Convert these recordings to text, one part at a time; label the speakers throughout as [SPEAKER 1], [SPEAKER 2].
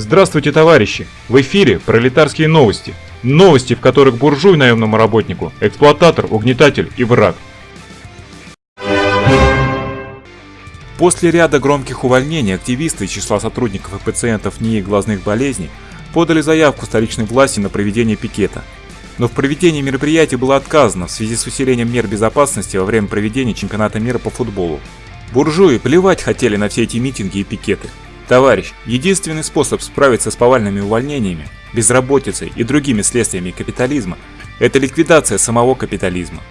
[SPEAKER 1] Здравствуйте, товарищи! В эфире пролетарские новости. Новости, в которых буржуй наемному работнику, эксплуататор, угнетатель и враг.
[SPEAKER 2] После ряда громких увольнений активисты из числа сотрудников и пациентов НИИ глазных болезней подали заявку столичной власти на проведение пикета. Но в проведении мероприятия было отказано в связи с усилением мер безопасности во время проведения чемпионата мира по футболу. Буржуи плевать хотели на все эти митинги и пикеты. Товарищ, единственный способ справиться с повальными увольнениями, безработицей и другими следствиями капитализма – это ликвидация самого капитализма.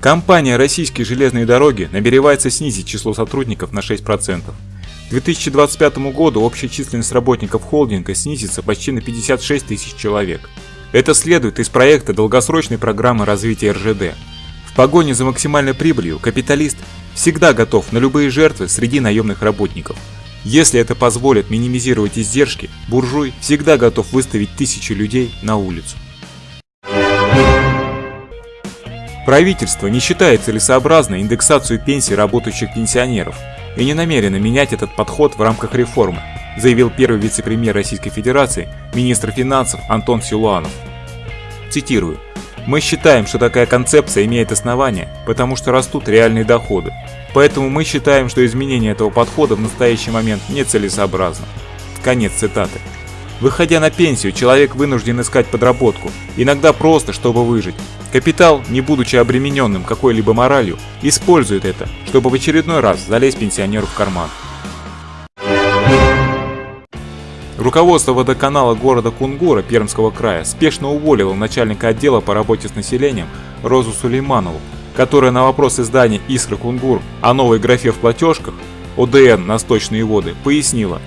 [SPEAKER 2] Компания «Российские железные дороги» намеревается снизить число сотрудников на 6%. К 2025 году общая численность работников холдинга снизится почти на 56 тысяч человек. Это следует из проекта долгосрочной программы развития РЖД. В погоне за максимальной прибылью капиталист всегда готов на любые жертвы среди наемных работников. Если это позволит минимизировать издержки, буржуй всегда готов выставить тысячи людей на улицу. Правительство не считает целесообразной индексацию пенсий работающих пенсионеров и не намерено менять этот подход в рамках реформы, заявил первый вице-премьер Российской Федерации, министр финансов Антон Силуанов. Цитирую. «Мы считаем, что такая концепция имеет основания, потому что растут реальные доходы. Поэтому мы считаем, что изменение этого подхода в настоящий момент нецелесообразно». Конец цитаты. Выходя на пенсию, человек вынужден искать подработку, иногда просто, чтобы выжить, Капитал, не будучи обремененным какой-либо моралью, использует это, чтобы в очередной раз залезть пенсионеру в карман. Руководство водоканала города Кунгура Пермского края спешно уволило начальника отдела по работе с населением Розу Сулейманову, которая на вопрос издания «Искра Кунгур» о новой графе в платежках ОДН на сточные воды пояснила,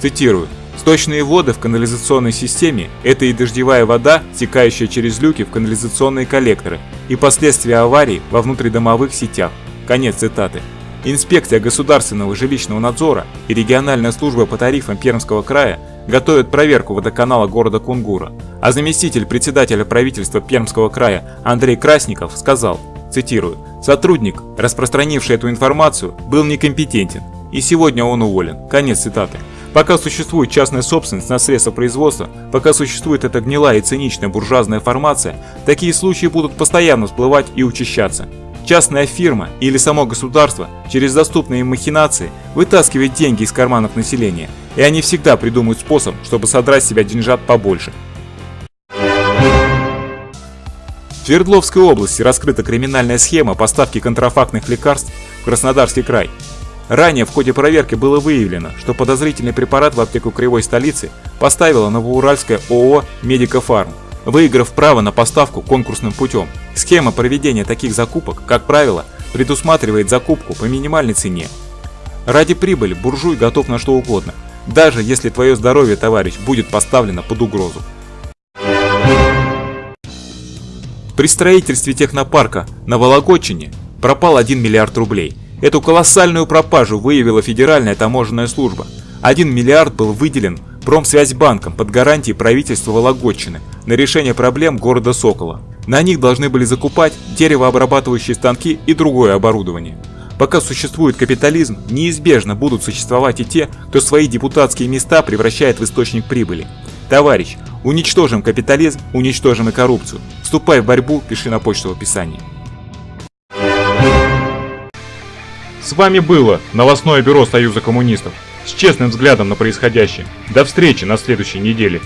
[SPEAKER 2] цитирую, Сточные воды в канализационной системе – это и дождевая вода, стекающая через люки в канализационные коллекторы, и последствия аварий во внутридомовых сетях. Конец цитаты. Инспекция государственного жилищного надзора и региональная служба по тарифам Пермского края готовят проверку водоканала города Кунгура, а заместитель председателя правительства Пермского края Андрей Красников сказал, цитирую, «Сотрудник, распространивший эту информацию, был некомпетентен, и сегодня он уволен». Конец цитаты. Пока существует частная собственность на средства производства, пока существует эта гнилая и циничная буржуазная формация, такие случаи будут постоянно всплывать и учащаться. Частная фирма или само государство через доступные махинации вытаскивает деньги из карманов населения, и они всегда придумают способ, чтобы содрать с себя деньжат побольше. В Свердловской области раскрыта криминальная схема поставки контрафактных лекарств в Краснодарский край. Ранее в ходе проверки было выявлено, что подозрительный препарат в аптеку Кривой столицы поставила новоуральская ООО «Медикофарм», выиграв право на поставку конкурсным путем. Схема проведения таких закупок, как правило, предусматривает закупку по минимальной цене. Ради прибыли буржуй готов на что угодно, даже если твое здоровье, товарищ, будет поставлено под угрозу. При строительстве технопарка на Вологодчине пропал 1 миллиард рублей – Эту колоссальную пропажу выявила Федеральная таможенная служба. 1 миллиард был выделен Промсвязьбанком под гарантией правительства Вологодчины на решение проблем города Сокола. На них должны были закупать деревообрабатывающие станки и другое оборудование. Пока существует капитализм, неизбежно будут существовать и те, кто свои депутатские места превращает в источник прибыли. Товарищ, уничтожим капитализм, уничтожим и коррупцию. Вступай в борьбу, пиши на почту в описании.
[SPEAKER 1] С вами было новостное бюро Союза коммунистов с честным взглядом на происходящее. До встречи на следующей неделе.